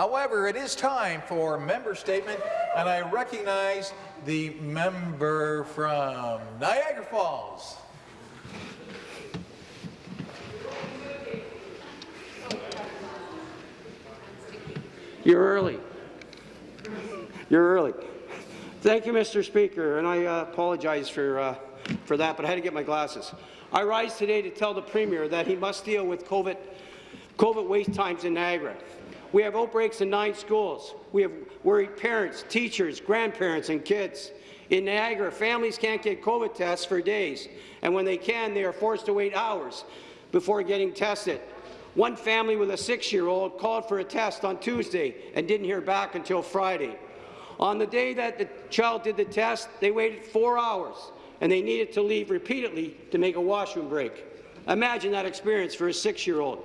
However, it is time for member statement, and I recognize the member from Niagara Falls. You're early. You're early. Thank you, Mr. Speaker, and I uh, apologize for, uh, for that, but I had to get my glasses. I rise today to tell the Premier that he must deal with COVID, COVID wait times in Niagara. We have outbreaks in nine schools. We have worried parents, teachers, grandparents, and kids. In Niagara, families can't get COVID tests for days, and when they can, they are forced to wait hours before getting tested. One family with a six-year-old called for a test on Tuesday and didn't hear back until Friday. On the day that the child did the test, they waited four hours, and they needed to leave repeatedly to make a washroom break. Imagine that experience for a six-year-old.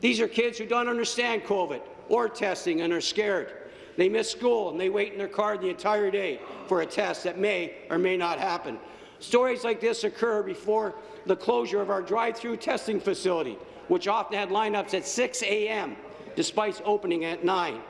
These are kids who don't understand COVID or testing and are scared. They miss school and they wait in their car the entire day for a test that may or may not happen. Stories like this occur before the closure of our drive-through testing facility, which often had lineups at 6 a.m., despite opening at 9.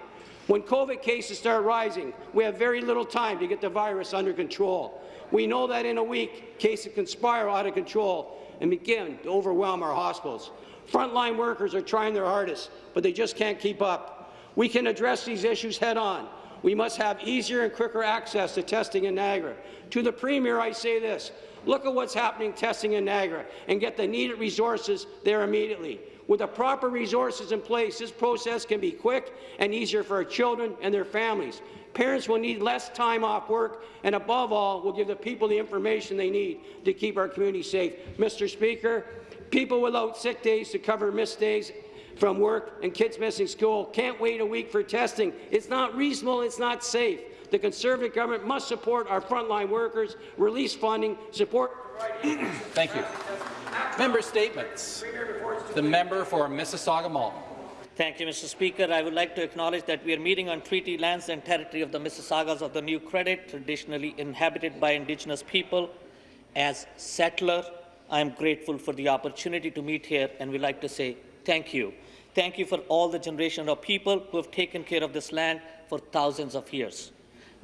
When COVID cases start rising, we have very little time to get the virus under control. We know that in a week, cases can spiral out of control and begin to overwhelm our hospitals. Frontline workers are trying their hardest, but they just can't keep up. We can address these issues head-on. We must have easier and quicker access to testing in Niagara. To the Premier, I say this. Look at what's happening testing in Niagara and get the needed resources there immediately. With the proper resources in place, this process can be quick and easier for our children and their families. Parents will need less time off work, and above all, will give the people the information they need to keep our community safe. Mr. Speaker, people without sick days to cover missed days from work and kids missing school can't wait a week for testing. It's not reasonable, it's not safe. The Conservative government must support our frontline workers, release funding, support Thank you. Member statements. The member for Mississauga Malton. Thank you, Mr. Speaker. I would like to acknowledge that we are meeting on treaty lands and territory of the Mississaugas of the New Credit, traditionally inhabited by Indigenous people. As settler, I am grateful for the opportunity to meet here and would like to say thank you. Thank you for all the generation of people who have taken care of this land for thousands of years.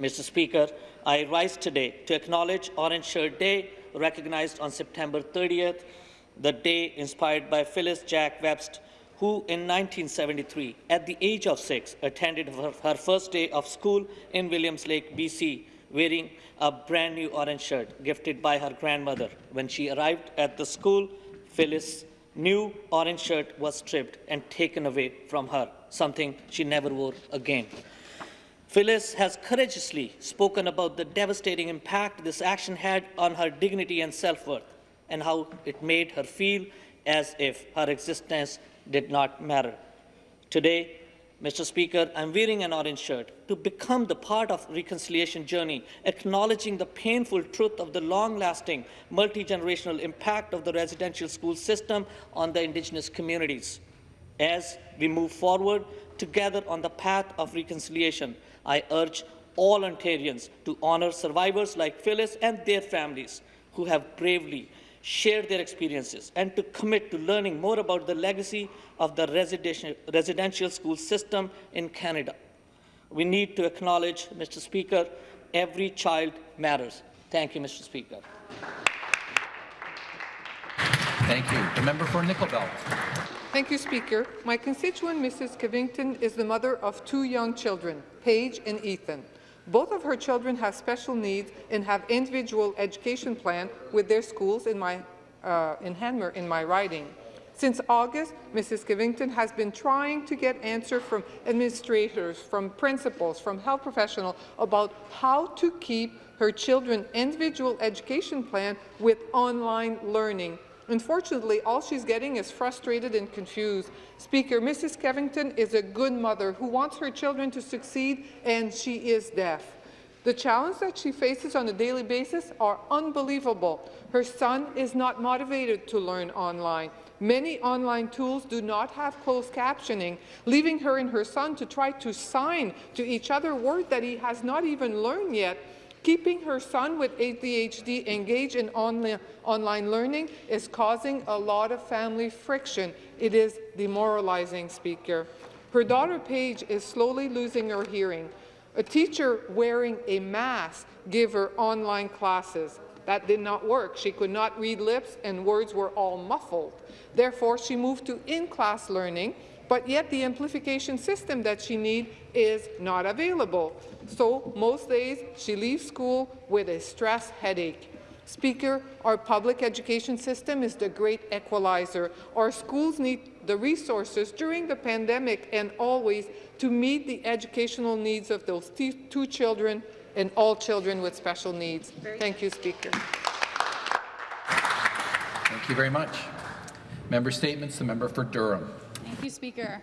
Mr. Speaker, I rise today to acknowledge Orange Shirt Day, recognized on September 30th, the day inspired by Phyllis Jack Webstad, who in 1973, at the age of six, attended her, her first day of school in Williams Lake, BC, wearing a brand new orange shirt gifted by her grandmother. When she arrived at the school, Phyllis' new orange shirt was stripped and taken away from her, something she never wore again. Phyllis has courageously spoken about the devastating impact this action had on her dignity and self-worth and how it made her feel as if her existence did not matter. Today, Mr. Speaker, I'm wearing an orange shirt to become the part of reconciliation journey, acknowledging the painful truth of the long-lasting, multi-generational impact of the residential school system on the Indigenous communities. As we move forward together on the path of reconciliation, I urge all Ontarians to honour survivors like Phyllis and their families who have bravely share their experiences, and to commit to learning more about the legacy of the residential, residential school system in Canada. We need to acknowledge, Mr. Speaker, every child matters. Thank you, Mr. Speaker. Thank you. The member for Nickel Belt. Thank you, Speaker. My constituent, Mrs. Covington, is the mother of two young children, Paige and Ethan. Both of her children have special needs and have individual education plan with their schools in, my, uh, in Hanmer in my riding. Since August, Mrs. Covington has been trying to get answers from administrators, from principals, from health professionals about how to keep her children individual education plan with online learning Unfortunately, all she's getting is frustrated and confused. Speaker, Mrs. Covington is a good mother who wants her children to succeed, and she is deaf. The challenge that she faces on a daily basis are unbelievable. Her son is not motivated to learn online. Many online tools do not have closed captioning, leaving her and her son to try to sign to each other words that he has not even learned yet Keeping her son with ADHD engaged in online, online learning is causing a lot of family friction. It is demoralizing, Speaker. Her daughter Paige is slowly losing her hearing. A teacher wearing a mask gave her online classes. That did not work. She could not read lips and words were all muffled. Therefore, she moved to in-class learning, but yet the amplification system that she needs is not available. So most days, she leaves school with a stress headache. Speaker, our public education system is the great equalizer. Our schools need the resources during the pandemic and always to meet the educational needs of those two children and all children with special needs. Thank you, Speaker. Thank you very much. Member statements, the member for Durham. Thank you, Speaker.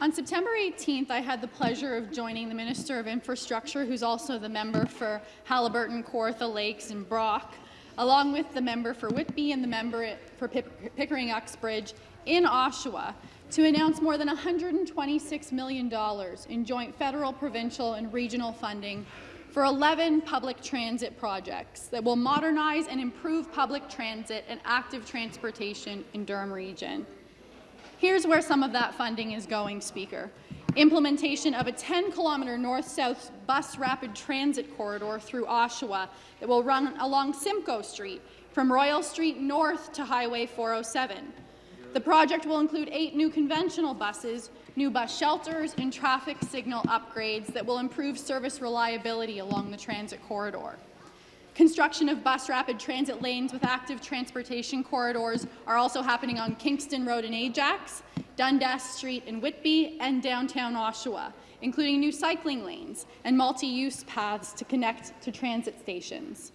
On September 18th, I had the pleasure of joining the Minister of Infrastructure, who's also the member for Haliburton, Kawartha Lakes and Brock, along with the member for Whitby and the member for Pickering Uxbridge in Oshawa, to announce more than $126 million in joint federal, provincial and regional funding for 11 public transit projects that will modernize and improve public transit and active transportation in Durham Region. Here's where some of that funding is going, Speaker. Implementation of a 10-kilometre north-south bus rapid transit corridor through Oshawa that will run along Simcoe Street from Royal Street north to Highway 407. The project will include eight new conventional buses, new bus shelters, and traffic signal upgrades that will improve service reliability along the transit corridor. Construction of bus rapid transit lanes with active transportation corridors are also happening on Kingston Road in Ajax, Dundas Street in Whitby, and downtown Oshawa, including new cycling lanes and multi-use paths to connect to transit stations.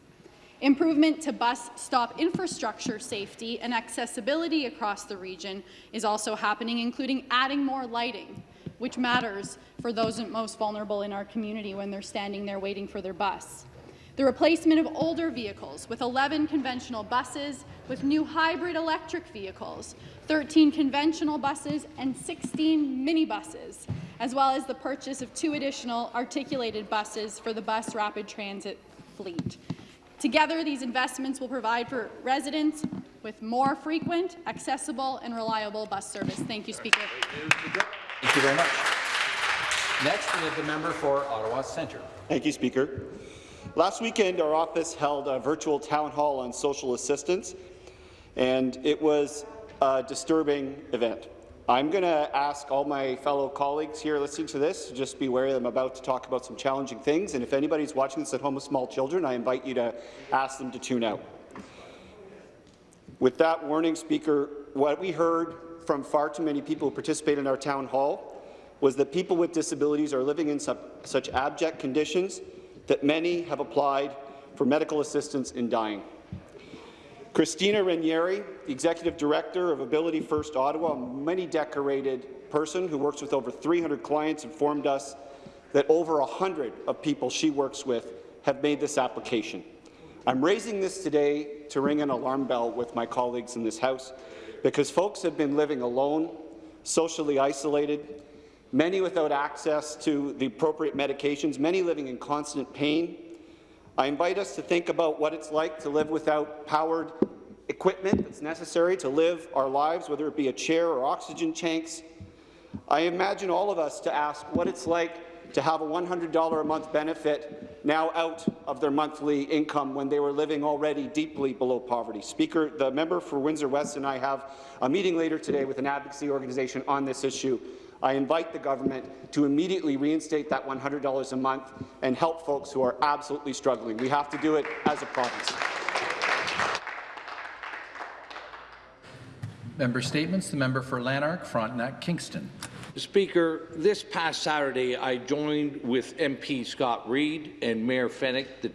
Improvement to bus stop infrastructure safety and accessibility across the region is also happening, including adding more lighting, which matters for those most vulnerable in our community when they're standing there waiting for their bus the replacement of older vehicles with 11 conventional buses with new hybrid electric vehicles, 13 conventional buses and 16 minibuses, as well as the purchase of two additional articulated buses for the bus rapid transit fleet. Together, these investments will provide for residents with more frequent, accessible and reliable bus service. Thank you, Speaker. Thank you very much. Next is the member for Ottawa Centre. Thank you, Speaker. Last weekend, our office held a virtual town hall on social assistance, and it was a disturbing event. I'm going to ask all my fellow colleagues here listening to this to just be that I'm about to talk about some challenging things, and if anybody's watching this at home with small children, I invite you to ask them to tune out. With that warning, Speaker, what we heard from far too many people who participate in our town hall was that people with disabilities are living in such abject conditions that many have applied for medical assistance in dying. Christina Ranieri, the Executive Director of Ability First Ottawa, a many decorated person who works with over 300 clients, informed us that over 100 of people she works with have made this application. I'm raising this today to ring an alarm bell with my colleagues in this House because folks have been living alone, socially isolated, many without access to the appropriate medications, many living in constant pain. I invite us to think about what it's like to live without powered equipment that's necessary to live our lives, whether it be a chair or oxygen tanks. I imagine all of us to ask what it's like to have a $100 a month benefit now out of their monthly income when they were living already deeply below poverty. Speaker, the member for Windsor West and I have a meeting later today with an advocacy organization on this issue. I invite the government to immediately reinstate that $100 a month and help folks who are absolutely struggling. We have to do it as a province. Member statements. The member for Lanark, Frontenac, Kingston. Speaker, this past Saturday, I joined with MP Scott Reid and Mayor Fenik, the,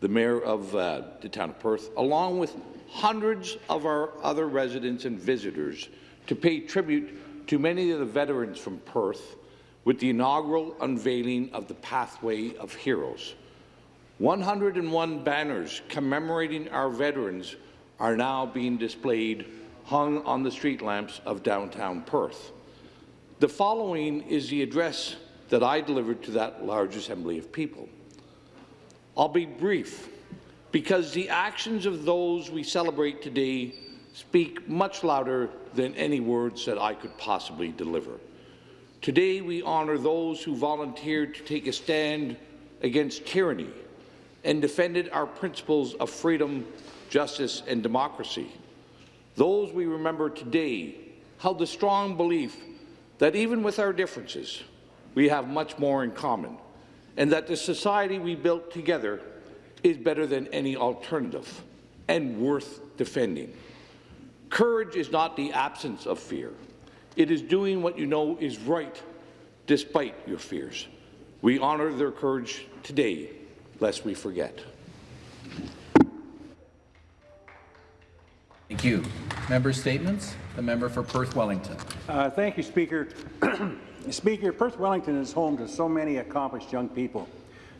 the mayor of uh, the town of Perth, along with hundreds of our other residents and visitors, to pay tribute to many of the veterans from Perth with the inaugural unveiling of the Pathway of Heroes. 101 banners commemorating our veterans are now being displayed hung on the street lamps of downtown Perth. The following is the address that I delivered to that large assembly of people. I'll be brief, because the actions of those we celebrate today speak much louder than any words that I could possibly deliver. Today, we honour those who volunteered to take a stand against tyranny and defended our principles of freedom, justice and democracy. Those we remember today held the strong belief that even with our differences, we have much more in common, and that the society we built together is better than any alternative and worth defending. Courage is not the absence of fear. It is doing what you know is right despite your fears. We honour their courage today, lest we forget. Thank you. Member statements. The member for Perth Wellington. Uh, thank you, Speaker. Speaker, Perth Wellington is home to so many accomplished young people.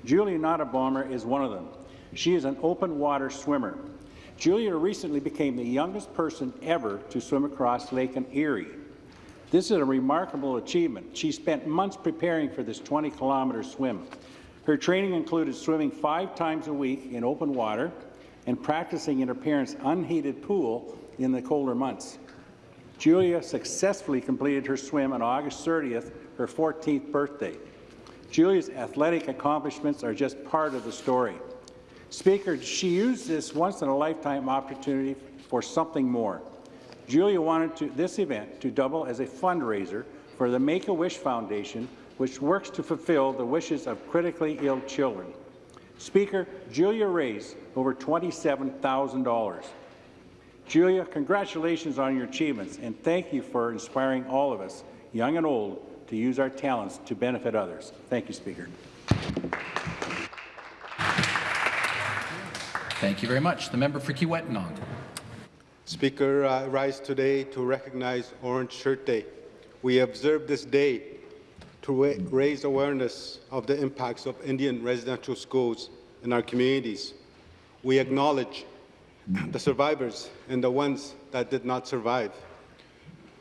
Julia Nottebomer is one of them. She is an open water swimmer. Julia recently became the youngest person ever to swim across Lake Erie. This is a remarkable achievement. She spent months preparing for this 20-kilometer swim. Her training included swimming five times a week in open water and practicing in her parents' unheated pool in the colder months. Julia successfully completed her swim on August 30th, her 14th birthday. Julia's athletic accomplishments are just part of the story. Speaker, she used this once-in-a-lifetime opportunity for something more. Julia wanted to, this event to double as a fundraiser for the Make-A-Wish Foundation, which works to fulfill the wishes of critically ill children. Speaker, Julia raised over $27,000. Julia, congratulations on your achievements, and thank you for inspiring all of us, young and old, to use our talents to benefit others. Thank you, Speaker. Thank you very much. The member for Kiiwetinoong. Speaker, I rise today to recognize Orange Shirt Day. We observe this day to ra raise awareness of the impacts of Indian residential schools in our communities. We acknowledge the survivors and the ones that did not survive.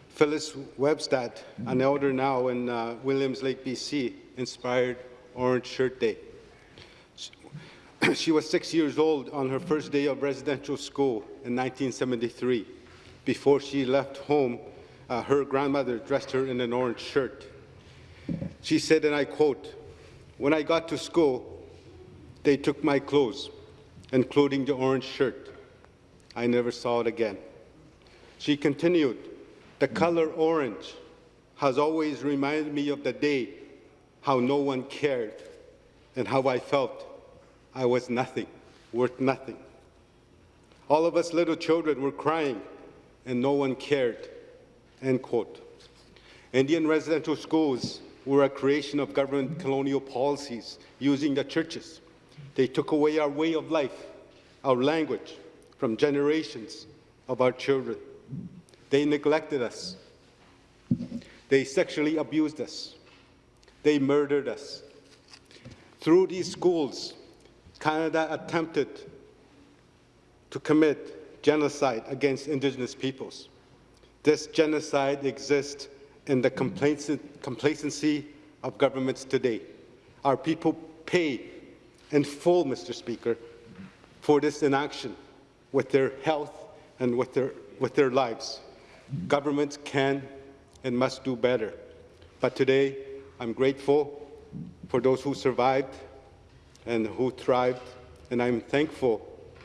Phyllis Webstad, an elder now in uh, Williams Lake, BC, inspired Orange Shirt Day. She was six years old on her first day of residential school in 1973. Before she left home, uh, her grandmother dressed her in an orange shirt. She said, and I quote, when I got to school, they took my clothes, including the orange shirt. I never saw it again. She continued, the color orange has always reminded me of the day, how no one cared, and how I felt I was nothing, worth nothing. All of us little children were crying, and no one cared. End quote. Indian residential schools were a creation of government colonial policies using the churches. They took away our way of life, our language, from generations of our children. They neglected us. They sexually abused us. They murdered us. Through these schools, Canada attempted to commit genocide against Indigenous peoples. This genocide exists in the complacency of governments today. Our people pay in full, Mr. Speaker, for this inaction with their health and with their, with their lives. Governments can and must do better. But today, I'm grateful for those who survived and who thrived, and I'm thankful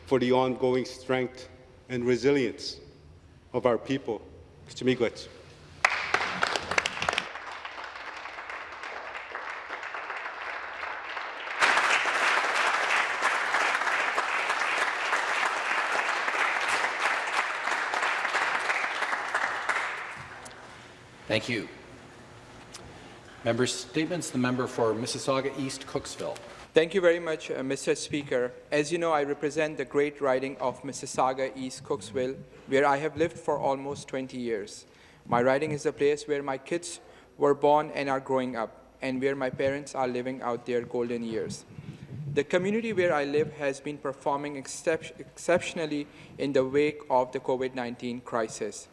for the ongoing strength and resilience of our people. Mr. Miigwech. Thank you. Member statements. The member for Mississauga East Cooksville. Thank you very much, uh, Mr. Speaker. As you know, I represent the great riding of Mississauga East Cooksville, where I have lived for almost 20 years. My riding is the place where my kids were born and are growing up, and where my parents are living out their golden years. The community where I live has been performing excep exceptionally in the wake of the COVID-19 crisis.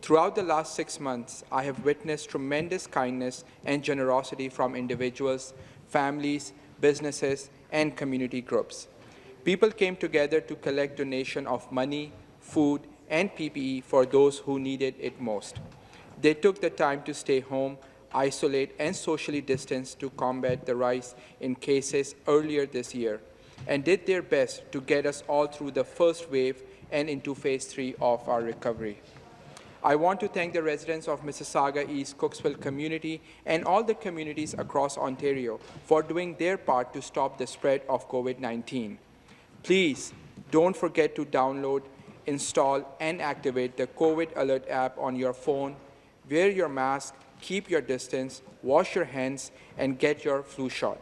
Throughout the last six months, I have witnessed tremendous kindness and generosity from individuals, families, businesses, and community groups. People came together to collect donation of money, food, and PPE for those who needed it most. They took the time to stay home, isolate, and socially distance to combat the rise in cases earlier this year, and did their best to get us all through the first wave and into phase three of our recovery. I want to thank the residents of Mississauga East Cooksville community and all the communities across Ontario for doing their part to stop the spread of COVID-19. Please don't forget to download, install, and activate the COVID Alert app on your phone. Wear your mask, keep your distance, wash your hands, and get your flu shot.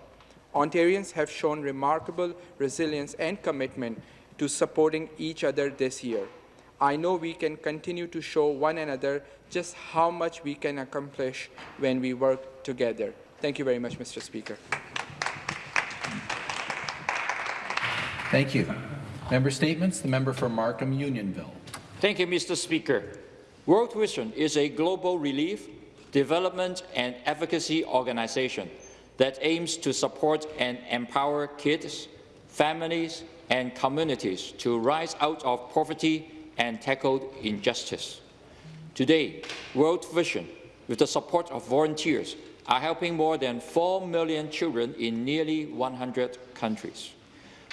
Ontarians have shown remarkable resilience and commitment to supporting each other this year. I know we can continue to show one another just how much we can accomplish when we work together. Thank you very much, Mr. Speaker. Thank you. Member statements. The member for Markham Unionville. Thank you, Mr. Speaker. World Vision is a global relief, development and advocacy organization that aims to support and empower kids, families and communities to rise out of poverty and tackled injustice. Today, World Vision, with the support of volunteers, are helping more than 4 million children in nearly 100 countries.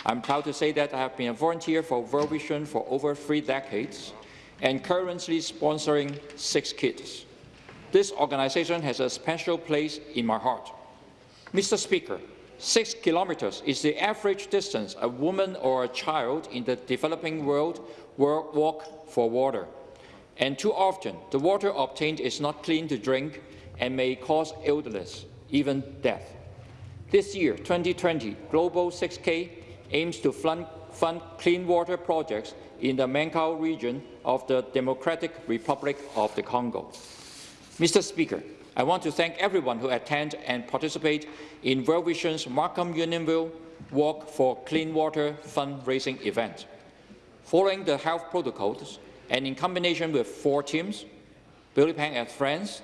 I'm proud to say that I have been a volunteer for World Vision for over three decades and currently sponsoring six kids. This organization has a special place in my heart. Mr. Speaker, six kilometers is the average distance a woman or a child in the developing world will walk for water. And too often, the water obtained is not clean to drink and may cause illness, even death. This year, 2020, Global 6K aims to fund, clean water projects in the Mankau region of the Democratic Republic of the Congo. Mr. Speaker, I want to thank everyone who attend and participate in World Vision's Markham Unionville Walk for Clean Water fundraising event. Following the health protocols and in combination with four teams, Billy Pang at Friends,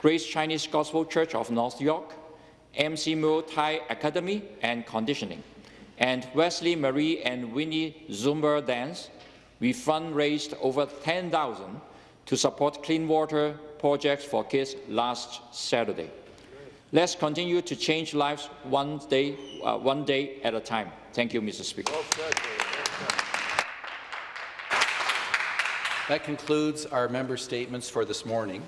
Grace Chinese Gospel Church of North York, MC Muay Thai Academy and Conditioning, and Wesley Marie and Winnie Zumba Dance, we fundraised over 10,000 to support clean water projects for kids last Saturday. Let's continue to change lives one day, uh, one day at a time. Thank you, Mr. Speaker. That concludes our member statements for this morning.